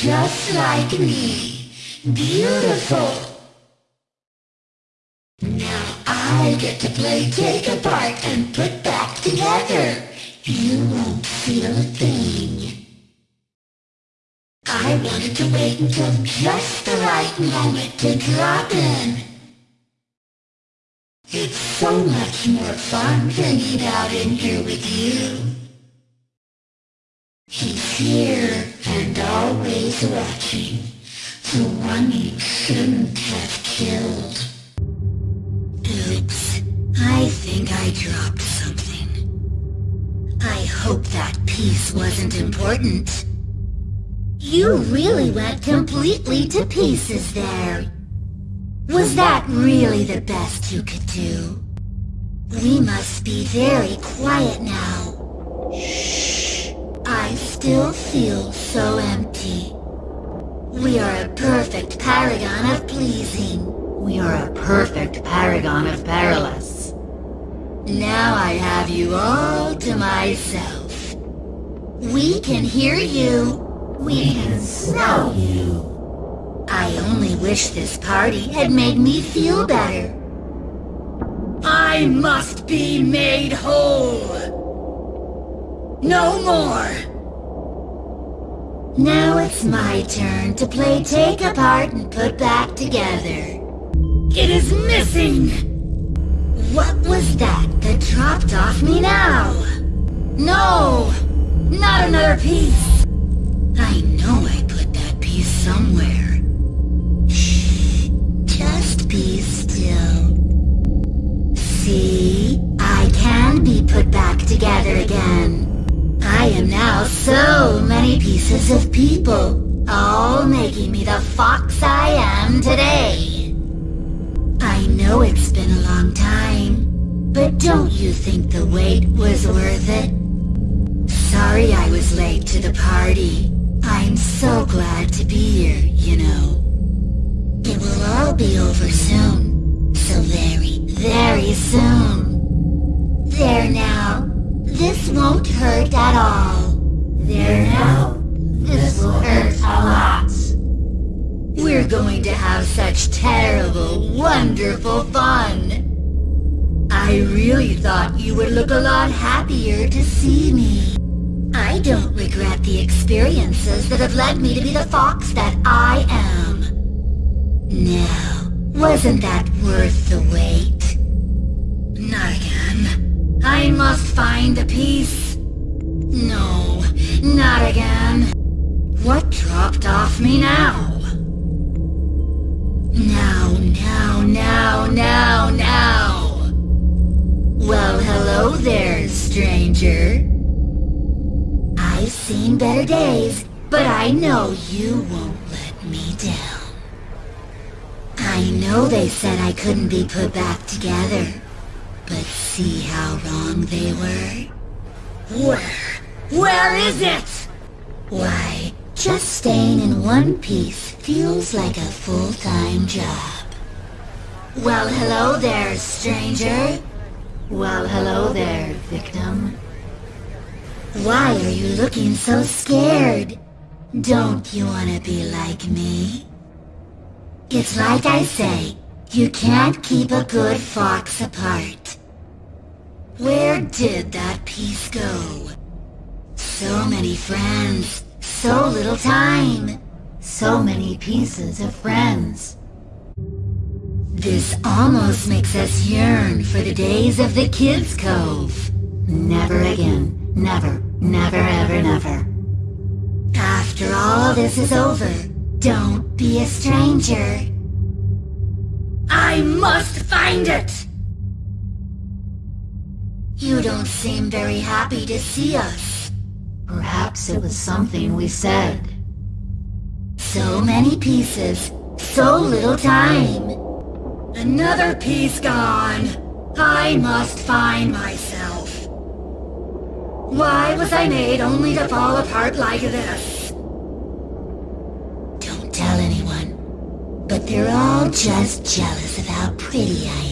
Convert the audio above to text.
just like me. Beautiful. Now I get to play take apart and put back together. You won't feel a thing. I wanted to wait until just the right moment to drop in. It's so much more fun hanging out in here with you. He's here and always watching. The one you shouldn't have killed. Oops. I think I dropped something. I hope that piece wasn't important. You really went completely to pieces there. Was that really the best you could do? We must be very quiet now. Shh. Still feel so empty. We are a perfect paragon of pleasing. We are a perfect paragon of perilous. Now I have you all to myself. We can hear you. We can smell you. I only wish this party had made me feel better. I must be made whole. No more. Now it's my turn to play take apart and put back together. It is missing! What was that that dropped off me now? No! Not another piece! I know I put that piece somewhere. Shh. Just be still. See? I can be put back together again. I am now so many pieces of people, all making me the fox I am today. I know it's been a long time, but don't you think the wait was worth it? Sorry I was late to the party. I'm so glad to be here, you know. It will all be over soon. So very, very soon. There now. This won't hurt at all. There now. Going to have such terrible, wonderful fun. I really thought you would look a lot happier to see me. I don't regret the experiences that have led me to be the fox that I am. Now, wasn't that worth the wait? Not again. I must find the piece. No, not again. What dropped off me now? Now, now, now, now, now. Well, hello there, stranger. I've seen better days, but I know you won't let me down. I know they said I couldn't be put back together, but see how wrong they were? Where? Where is it? Why, just staying in one piece feels like a full-time job. Well, hello there, stranger. Well, hello there, victim. Why are you looking so scared? Don't you want to be like me? It's like I say, you can't keep a good fox apart. Where did that piece go? So many friends, so little time. So many pieces of friends. This almost makes us yearn for the days of the Kids Cove. Never again. Never, never, ever, never. After all this is over, don't be a stranger. I must find it! You don't seem very happy to see us. Perhaps it was something we said. So many pieces, so little time. Another piece gone. I must find myself. Why was I made only to fall apart like this? Don't tell anyone. But they're all just jealous of how pretty I